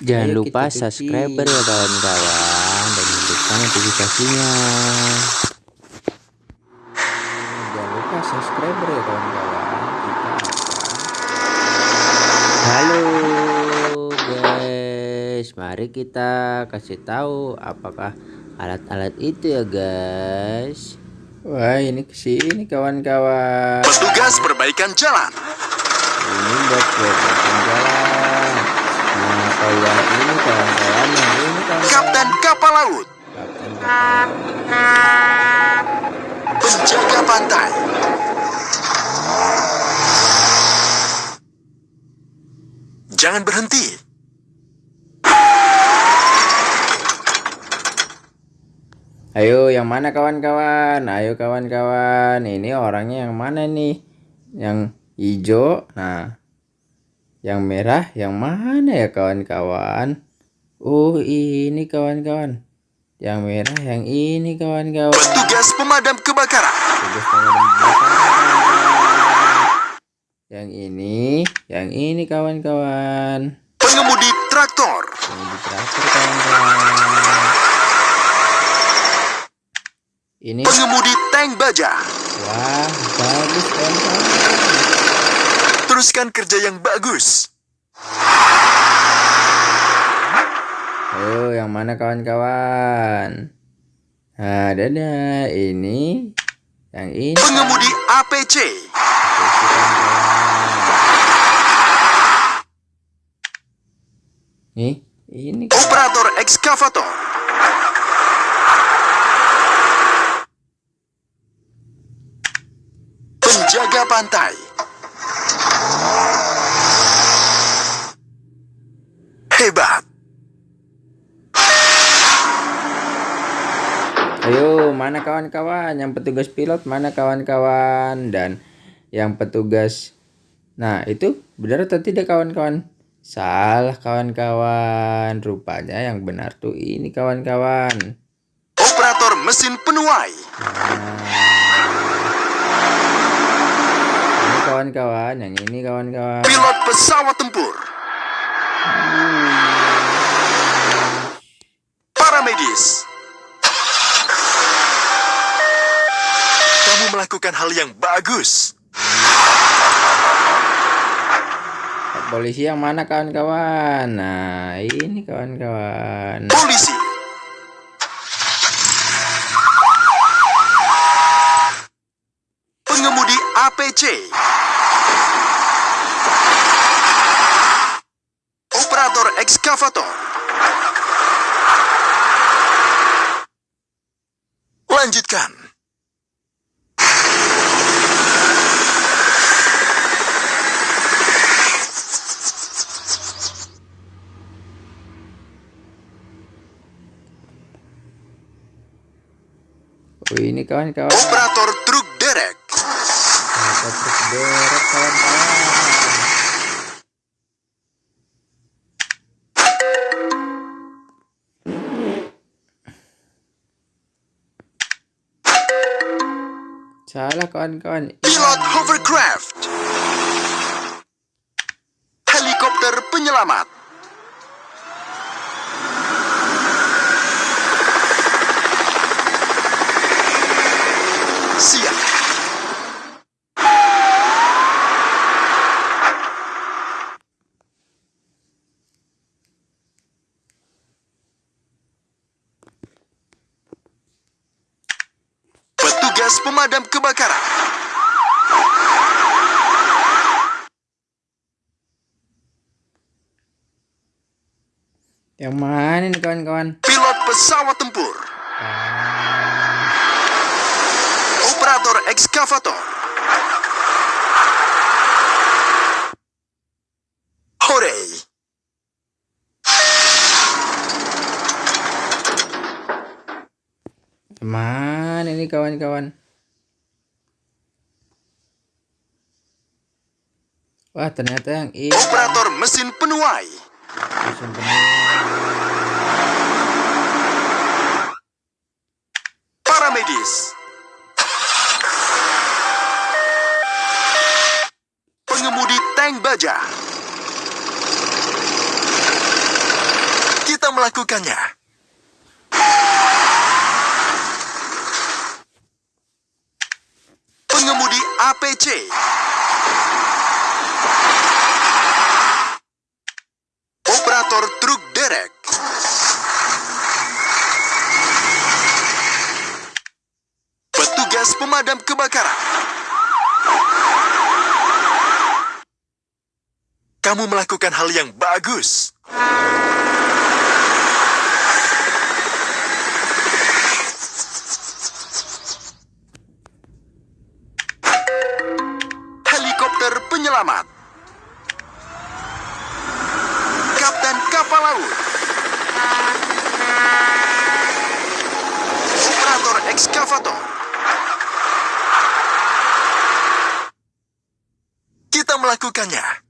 Jangan Ayo lupa subscribe ya kawan-kawan dan hidupkan notifikasinya. Jangan lupa subscribe ya kawan-kawan. Halo guys, mari kita kasih tahu apakah alat-alat itu ya guys. Wah ini ke sini kawan-kawan. Petugas perbaikan jalan. Ini buat perbaikan jalan ini kawan-kawan kawan Kapten kapal laut. Kapten kapal Penjaga pantai. Jangan berhenti. Ayo yang mana kawan-kawan? Ayo kawan-kawan. Ini orangnya yang mana nih? Yang hijau? Nah yang merah yang mana ya kawan-kawan? Oh ini kawan-kawan. Yang merah yang ini kawan-kawan. Petugas pemadam kebakaran. Petugas pemadam kebakaran. Yang ini, yang ini kawan-kawan. Pengemudi traktor. Pengemudi traktor kawan-kawan. Ini pengemudi tank baja. Wah, bagus kawan-kawan. Teruskan kerja yang bagus. Oh, yang mana kawan-kawan? Nah, dadah. Ini. Yang ini. Pengemudi APC. Nih, ini. Operator ekskavator. Penjaga pantai. Ayo, mana kawan-kawan? Yang petugas pilot mana kawan-kawan? Dan yang petugas Nah, itu benar atau tidak kawan-kawan? Salah kawan-kawan. Rupanya yang benar tuh ini kawan-kawan. Operator mesin penuai. Nah. Ini kawan-kawan, yang ini kawan-kawan. Pilot pesawat tempur. Paramedis. Melakukan hal yang bagus. Polisi yang mana kawan-kawan? Nah, ini kawan-kawan. Polisi. Pengemudi APC. Operator ekskavator. Lanjutkan. Ini kawan-kawan. Operator truk derek. Operator truk derek kawan-kawan. Salah kawan-kawan. Pilot hovercraft. Helikopter penyelamat. Petugas pemadam kebakaran. Yang mana nih kawan-kawan? Pilot pesawat tempur. Operator ekskavator. Hore! Mana ini kawan-kawan? Wah ternyata yang ini. Operator mesin penuai. Mesin penuai. Paramedis. Pengemudi tank baja. melakukannya. Pengemudi APC. Pemadam kebakaran. Kamu melakukan hal yang bagus. Helikopter penyelamat. Kapten kapal laut. Operator ekskavator. Kita melakukannya.